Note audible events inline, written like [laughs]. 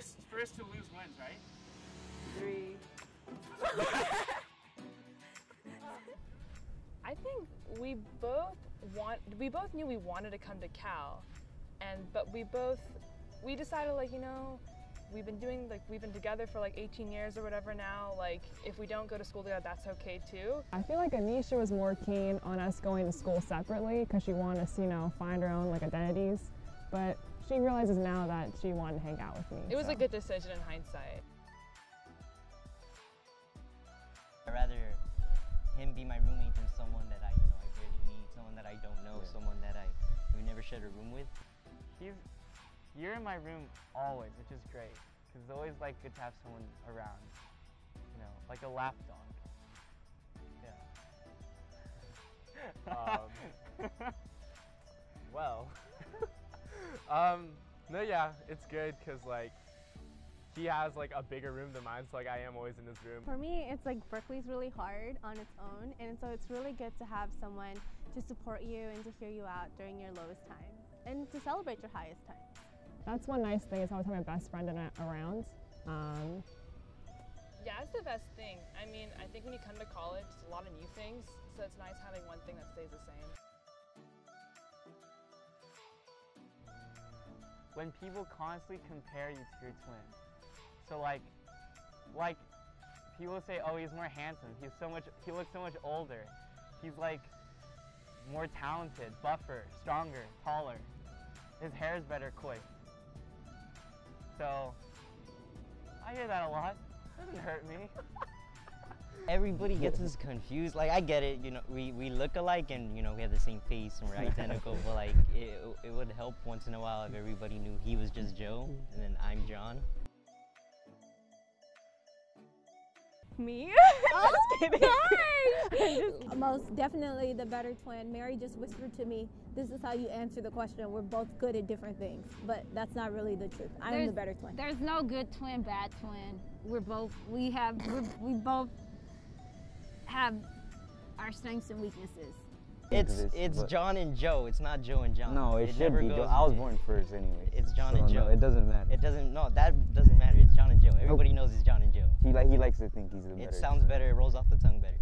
first first to lose wins, right? Three. [laughs] I think we both want we both knew we wanted to come to Cal, and but we both we decided like you know we've been doing like we've been together for like 18 years or whatever now like if we don't go to school together that's okay too I feel like Anisha was more keen on us going to school separately because she wanted us, you know, find our own like identities. But she realizes now that she wanted to hang out with me. it was so. a good decision in hindsight I'd rather him be my roommate than someone that I, you know, I barely meet, someone that I don't know, Yeah. someone that I would never shared a room with. He's you're in my room always, which is great because it's always like good to have someone around. You know, like a lap dog. [laughs] Yeah. Uh, no, yeah, it's good because like he has like a bigger room than mine, so like I am always in his room. For me, it's like Berkeley's really hard on its own, and so it's really good to have someone to support you and to hear you out during your lowest time and to celebrate your highest times. That's one nice thing is I always have my best friend in, around. Um, yeah it's the best thing I mean I think when you come to college it's a lot of new things so it's nice having one thing that stays the same when people constantly compare you to your twin. So like, like people say, oh, he's more handsome. He's so much. He looks so much older. He's like more talented, buffer, stronger, taller. His hair is better quick. So I hear that a lot. Doesn't hurt me. [laughs] Everybody gets us confused. Like I get it, you know, we, we look alike and you know we have the same face and we're [laughs] identical. but like it, it would help once in a while if everybody knew he was just Joe and then I'm John. Me? [laughs] [laughs] Most definitely the better twin. Mary just whispered to me, this is how you answer the question. We're both good at different things, but that's not really the truth. I'm the There's- better twin. There's no good twin, bad twin. We're both we have we're, we both have our strengths and weaknesses. It's this, it's but- John and Joe. It's not Joe and John. No, it, should never be Joe. I was born first anyway. It's John so and no, Joe. it doesn't matter. It doesn't. No, that doesn't matter. It's John and Joe. Everybody knows it's John and Joe. he like he likes to think he's the better. It sounds better. It rolls off the tongue better.